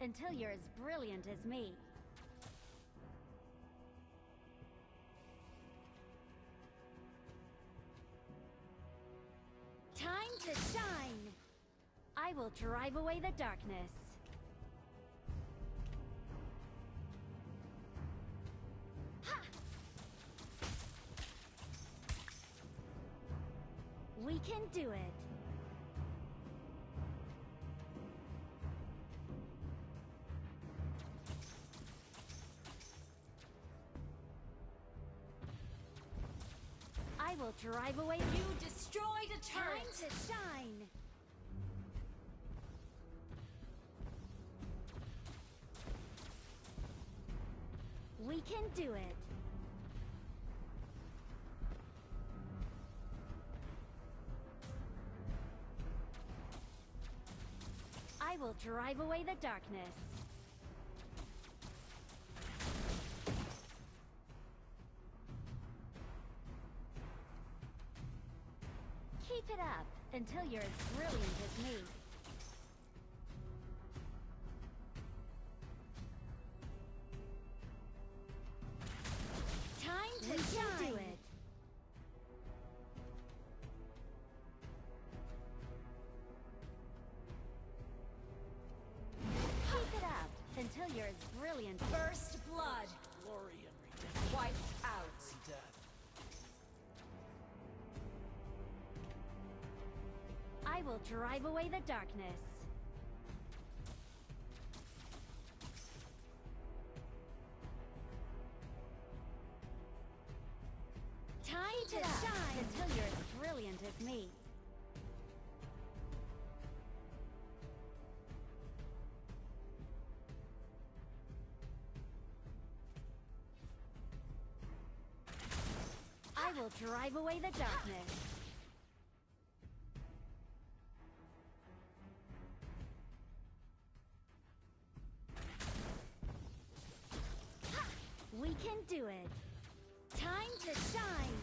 Until you're as brilliant as me. Time to shine! I will drive away the darkness. We can do it. I will drive away. You destroyed a Time to shine! We can do it! I will drive away the darkness. Keep it up until you're as brilliant as me. Time to shine. do it. Keep it up until you're as brilliant. First blood! Glory and redemption. Wiped out! I will drive away the darkness. Time to shine until you're as brilliant as me. I will drive away the darkness. Can do it. Time to shine.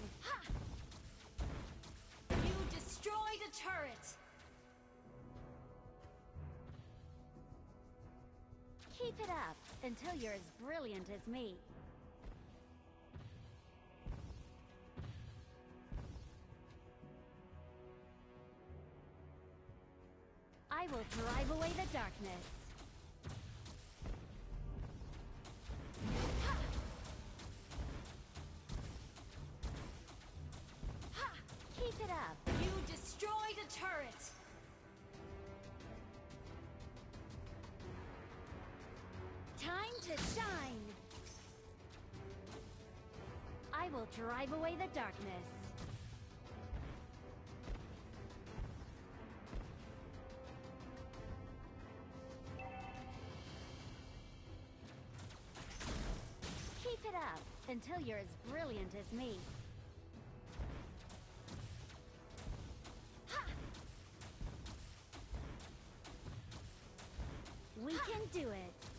You destroyed a turret! Keep it up until you're as brilliant as me. I will drive away the darkness. It up. You destroyed a turret! Time to shine! I will drive away the darkness. Keep it up until you're as brilliant as me. do it.